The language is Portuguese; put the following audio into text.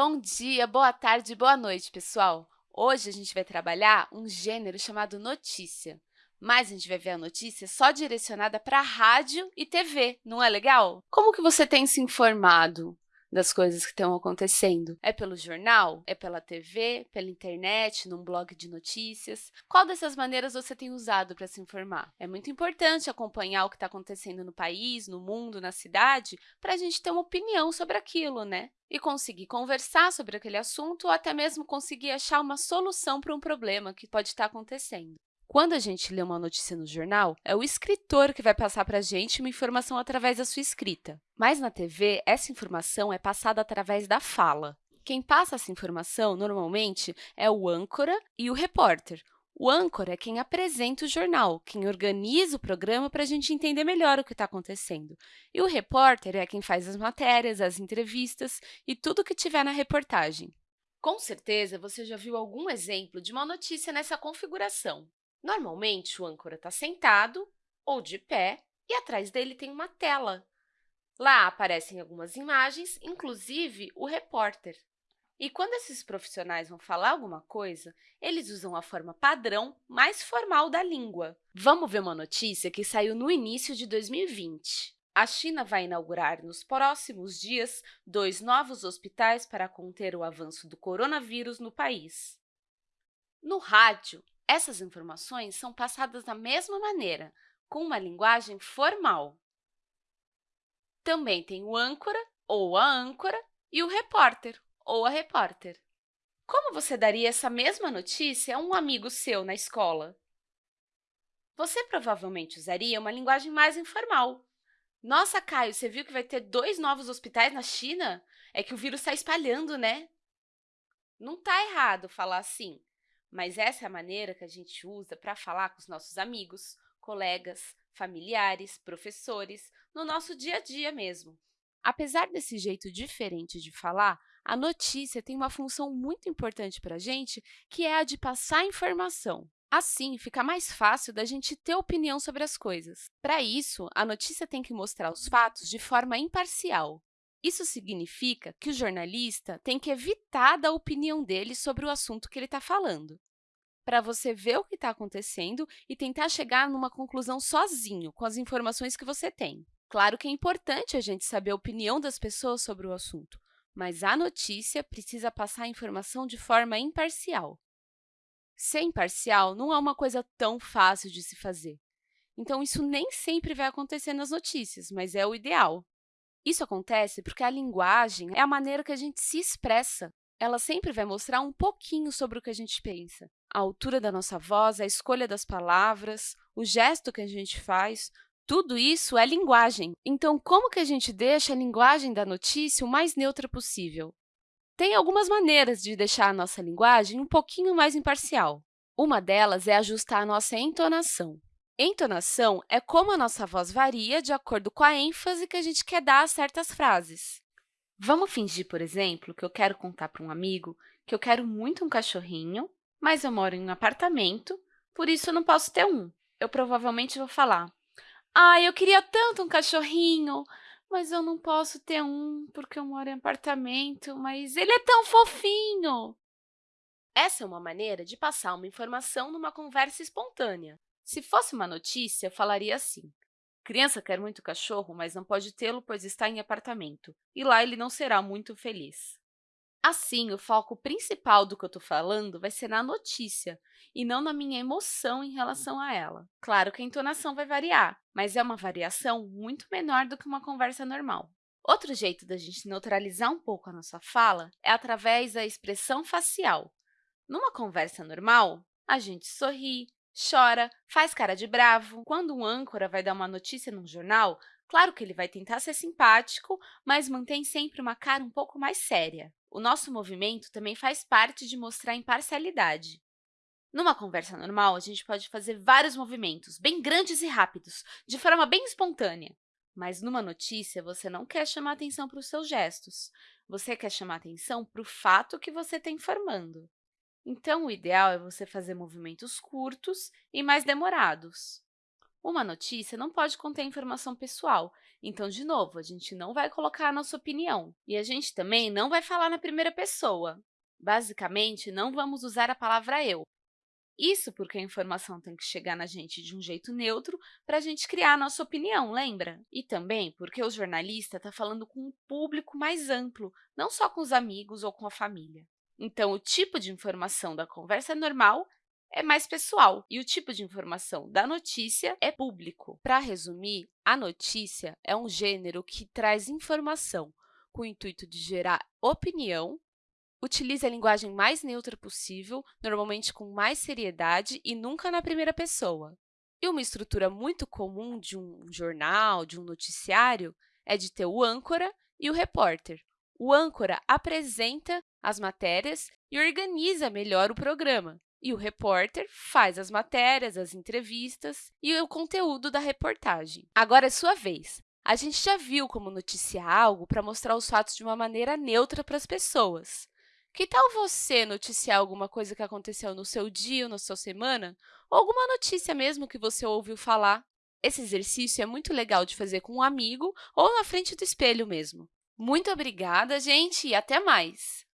Bom dia, boa tarde, boa noite, pessoal! Hoje a gente vai trabalhar um gênero chamado notícia, mas a gente vai ver a notícia só direcionada para rádio e TV, não é legal? Como que você tem se informado? Das coisas que estão acontecendo? É pelo jornal? É pela TV? Pela internet? Num blog de notícias? Qual dessas maneiras você tem usado para se informar? É muito importante acompanhar o que está acontecendo no país, no mundo, na cidade, para a gente ter uma opinião sobre aquilo, né? E conseguir conversar sobre aquele assunto ou até mesmo conseguir achar uma solução para um problema que pode estar acontecendo. Quando a gente lê uma notícia no jornal, é o escritor que vai passar para a gente uma informação através da sua escrita. Mas na TV, essa informação é passada através da fala. Quem passa essa informação, normalmente, é o âncora e o repórter. O âncora é quem apresenta o jornal, quem organiza o programa para a gente entender melhor o que está acontecendo. E o repórter é quem faz as matérias, as entrevistas e tudo que tiver na reportagem. Com certeza, você já viu algum exemplo de uma notícia nessa configuração. Normalmente, o âncora está sentado ou de pé e atrás dele tem uma tela. Lá aparecem algumas imagens, inclusive o repórter. E quando esses profissionais vão falar alguma coisa, eles usam a forma padrão mais formal da língua. Vamos ver uma notícia que saiu no início de 2020. A China vai inaugurar nos próximos dias dois novos hospitais para conter o avanço do coronavírus no país. No rádio, essas informações são passadas da mesma maneira, com uma linguagem formal. Também tem o âncora, ou a âncora, e o repórter, ou a repórter. Como você daria essa mesma notícia a um amigo seu na escola? Você provavelmente usaria uma linguagem mais informal. Nossa, Caio, você viu que vai ter dois novos hospitais na China? É que o vírus está espalhando, né? Não está errado falar assim, mas essa é a maneira que a gente usa para falar com os nossos amigos, colegas, familiares, professores, no nosso dia a dia mesmo. Apesar desse jeito diferente de falar, a notícia tem uma função muito importante para a gente, que é a de passar informação. Assim, fica mais fácil da gente ter opinião sobre as coisas. Para isso, a notícia tem que mostrar os fatos de forma imparcial. Isso significa que o jornalista tem que evitar dar a opinião dele sobre o assunto que ele está falando, para você ver o que está acontecendo e tentar chegar numa conclusão sozinho, com as informações que você tem. Claro que é importante a gente saber a opinião das pessoas sobre o assunto, mas a notícia precisa passar a informação de forma imparcial. Ser imparcial não é uma coisa tão fácil de se fazer. Então, isso nem sempre vai acontecer nas notícias, mas é o ideal. Isso acontece porque a linguagem é a maneira que a gente se expressa. Ela sempre vai mostrar um pouquinho sobre o que a gente pensa. A altura da nossa voz, a escolha das palavras, o gesto que a gente faz, tudo isso é linguagem. Então, como que a gente deixa a linguagem da notícia o mais neutra possível? Tem algumas maneiras de deixar a nossa linguagem um pouquinho mais imparcial. Uma delas é ajustar a nossa entonação. Entonação é como a nossa voz varia de acordo com a ênfase que a gente quer dar a certas frases. Vamos fingir, por exemplo, que eu quero contar para um amigo que eu quero muito um cachorrinho, mas eu moro em um apartamento, por isso eu não posso ter um. Eu provavelmente vou falar, ah, eu queria tanto um cachorrinho, mas eu não posso ter um porque eu moro em apartamento, mas ele é tão fofinho. Essa é uma maneira de passar uma informação numa conversa espontânea. Se fosse uma notícia, eu falaria assim, criança quer muito cachorro, mas não pode tê-lo, pois está em apartamento, e lá ele não será muito feliz. Assim, o foco principal do que eu estou falando vai ser na notícia e não na minha emoção em relação a ela. Claro que a entonação vai variar, mas é uma variação muito menor do que uma conversa normal. Outro jeito da gente neutralizar um pouco a nossa fala é através da expressão facial. Numa conversa normal, a gente sorri, chora, faz cara de bravo. Quando um âncora vai dar uma notícia num jornal, claro que ele vai tentar ser simpático, mas mantém sempre uma cara um pouco mais séria. O nosso movimento também faz parte de mostrar imparcialidade. Numa conversa normal, a gente pode fazer vários movimentos, bem grandes e rápidos, de forma bem espontânea. Mas numa notícia, você não quer chamar atenção para os seus gestos. Você quer chamar atenção para o fato que você está informando. Então, o ideal é você fazer movimentos curtos e mais demorados. Uma notícia não pode conter informação pessoal, então, de novo, a gente não vai colocar a nossa opinião. E a gente também não vai falar na primeira pessoa. Basicamente, não vamos usar a palavra eu. Isso porque a informação tem que chegar na gente de um jeito neutro para a gente criar a nossa opinião, lembra? E também porque o jornalista está falando com um público mais amplo, não só com os amigos ou com a família. Então, o tipo de informação da conversa normal é mais pessoal e o tipo de informação da notícia é público. Para resumir, a notícia é um gênero que traz informação com o intuito de gerar opinião Utilize a linguagem mais neutra possível, normalmente com mais seriedade e nunca na primeira pessoa. E uma estrutura muito comum de um jornal, de um noticiário, é de ter o âncora e o repórter. O âncora apresenta as matérias e organiza melhor o programa, e o repórter faz as matérias, as entrevistas e o conteúdo da reportagem. Agora é sua vez. A gente já viu como noticiar algo para mostrar os fatos de uma maneira neutra para as pessoas. Que tal você noticiar alguma coisa que aconteceu no seu dia ou na sua semana? Ou alguma notícia mesmo que você ouviu falar? Esse exercício é muito legal de fazer com um amigo ou na frente do espelho mesmo. Muito obrigada, gente, e até mais!